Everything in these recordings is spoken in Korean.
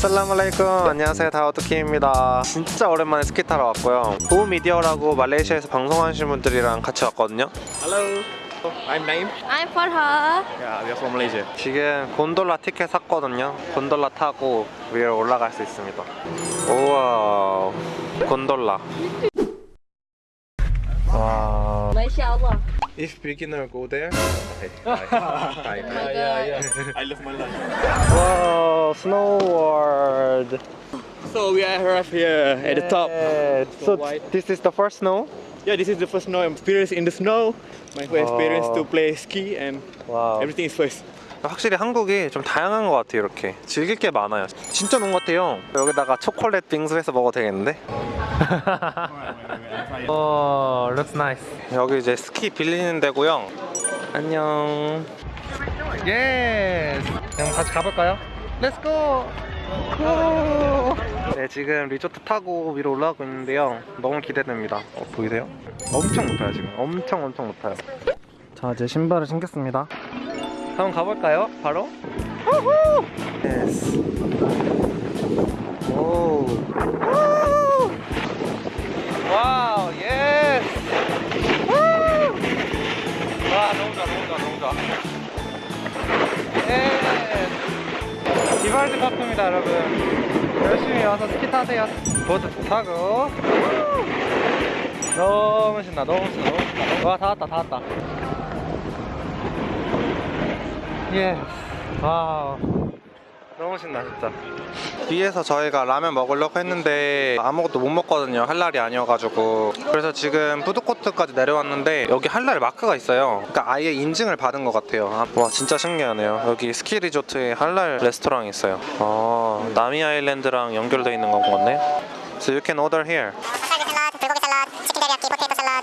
아살라말라이쿰. 안녕하세요. 다우드킴입니다. 진짜 오랜만에 스키 타러 왔고요. 보우 미디어라고 말레이시아에서 방송하시는 분들이랑 같이 왔거든요. Hello, I'm Naim. I'm Farha. Yeah, we are from Malaysia. 지금 곤돌라 티켓 샀거든요. 곤돌라 타고 위로 올라갈 수 있습니다. 우와. 곤돌라. 와 Allah. If beginner go there okay. Hi. Hi. Oh yeah, yeah. I love my life. Wow, snow world. So we arrived here at the top. Yeah. So this is the first snow. Yeah, this is the first snow I'm experience in the snow. My first experience Oh. to play ski and 와우. everything is first. 확실히 한국이 좀 다양한 것 같아요. 이렇게 즐길 게 많아요. 진짜 좋은 것 같아요. 여기다가 초콜릿 빙수 해서 먹어도 되겠는데? 오, looks nice. 여기 이제 스키 빌리는 데고요. 안녕. Yes. 그럼 같이 가볼까요? Let's go. 네, 지금 리프트 타고 위로 올라가고 있는데요. 너무 기대됩니다. 어, 보이세요? 엄청 높아요, 지금. 엄청 엄청 높아요. 자, 이제 신발을 신겠습니다. 한번 가볼까요? 바로? 우후! Yes. 오. 우! Wow, yes. 우! 와, 너무 좋아, 너무 좋아, 너무 좋아. Yes. 비발디 파크입니다, 여러분. 열심히 와서 스키 타세요. 보드 타고. 우! 너무 신나, 너무 신나, 너무 신나. 와, 다 왔다, 다 왔다. 예. Wow. 너무 신나 진짜. 뒤에서 저희가 라면 먹으려고 했는데 아무것도 못 먹거든요. 할 날이 아니어가지고. 그래서 지금 푸드코트까지 내려왔는데 여기 할날 마크가 있어요. 그러니까 아예 인증을 받은 것 같아요. 아, 와 진짜 신기하네요. 여기 스키 리조트에 할날 레스토랑이 있어요. 어, 나미 아일랜드랑 연결돼 있는 건 같네. So you can order here.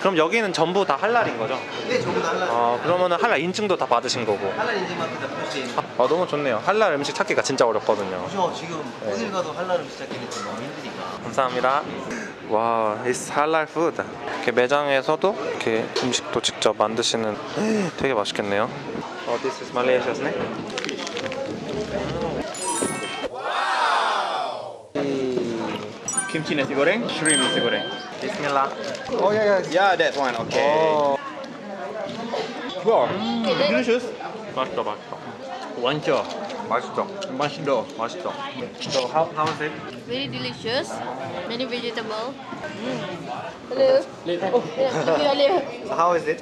그럼 여기는 전부 다 할랄인 거죠? 네, 전부 다 할랄. 어, 그러면은 할랄 인증도 다 받으신 거고. 할랄 인증만 다 표시. 아 너무 좋네요. 할랄 음식 찾기가 진짜 어렵거든요. 그죠? 지금 네. 어딜 가도 할랄 음식 찾기는 좀 너무 힘드니까. 감사합니다. 와, it's halal food. 이렇게 매장에서도 이렇게 음식도 직접 만드시는 되게 맛있겠네요. 어, this is Malaysia's 네? Kimchi nasi goreng, shrimp nasi goreng. 비스밀라. Oh yeah, yeah. Yeah, that one. Okay. 오, Wow. Delicious. 맛있다, 맛있다. Wancho. 맛있죠? Masdo. 맛있죠? So how how is it? Very delicious. Many vegetable. Hello. Oh, hello. So how is it?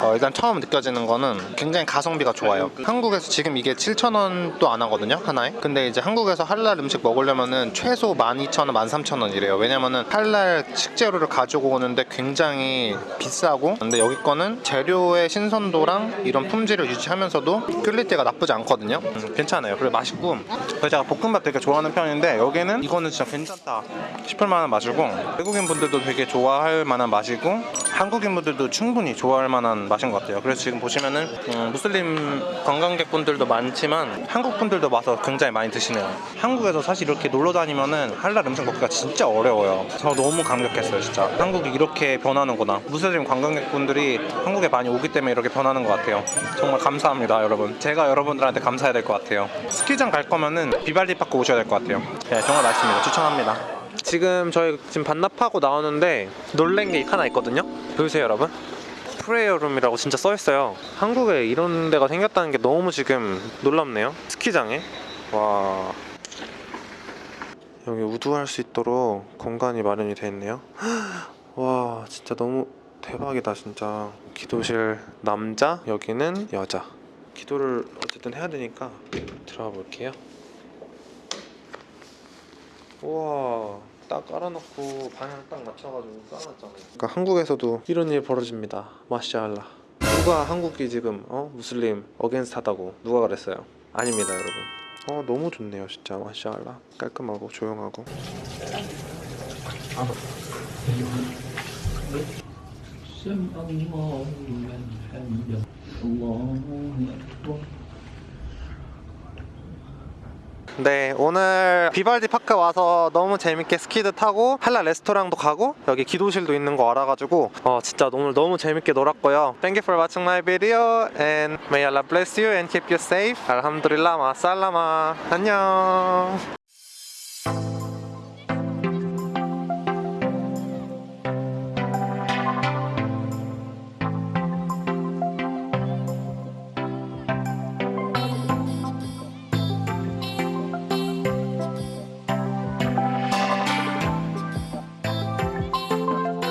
어, 일단 처음 느껴지는 거는 굉장히 가성비가 좋아요. 한국에서 지금 이게 7,000원도 안 하거든요, 하나에. 근데 이제 한국에서 할랄 음식 먹으려면은 최소 12,000원, 13,000원이래요. 왜냐면은 할랄 식재료를 가지고 오는데 굉장히 비싸고 근데 여기 거는 재료의 신선도랑 이런 품질을 유지하면서도 quality가 나쁘지 않거든요. 음, 괜찮아요. 그리고 맛있고 제가 볶음밥 되게 좋아하는 편인데 여기는 이거는 진짜 괜찮다 싶을 만한 맛이고 외국인 분들도 되게 좋아할 만한 맛이고 한국인 분들도 충분히 좋아할 만한 맛인 것 같아요. 그래서 지금 보시면은 음, 무슬림 관광객분들도 많지만 한국 분들도 와서 굉장히 많이 드시네요. 한국에서 사실 이렇게 놀러 다니면은 할랄 음식 먹기가 진짜 어려워요. 저 너무 감격했어요, 진짜. 한국이 이렇게 변하는구나. 무슬림 관광객분들이 한국에 많이 오기 때문에 이렇게 변하는 것 같아요. 정말 감사합니다, 여러분. 제가 여러분들한테 감사해야 될 것 같아요. 스키장 갈 거면은 비발디 파크 오셔야 될 것 같아요. 네, 정말 맛있습니다. 추천합니다. 지금 저희 지금 반납하고 나오는데 놀란 게 하나 있거든요. 보이세요, 여러분? 프레이어룸이라고 진짜 써 있어요. 한국에 이런 데가 생겼다는 게 너무 지금 놀랍네요. 스키장에. 와. 여기 우두할 수 있도록 공간이 마련이 되어 있네요. 와, 진짜 너무 대박이다, 진짜. 기도실 남자, 여기는 여자. 기도를 어쨌든 해야 되니까 들어가 볼게요. 우와 딱 깔아놓고 방향 딱 맞춰가지고 깔아놨잖아요. 그러니까 한국에서도 이런 일 벌어집니다. 마샤알라. 누가 한국이 지금 어? 무슬림 어겐스트하다고 누가 그랬어요? 아닙니다 여러분. 어 너무 좋네요 진짜 마샤알라. 깔끔하고 조용하고 네, 오늘 비발디 파크 와서 너무 재밌게 스키도 타고 할랄 레스토랑도 가고 여기 기도실도 있는 거 알아가지고 어, 진짜 오늘 너무 재밌게 놀았고요. Thank you for watching my video and may Allah bless you and keep you safe. الحمد لله مع السلامة. 안녕.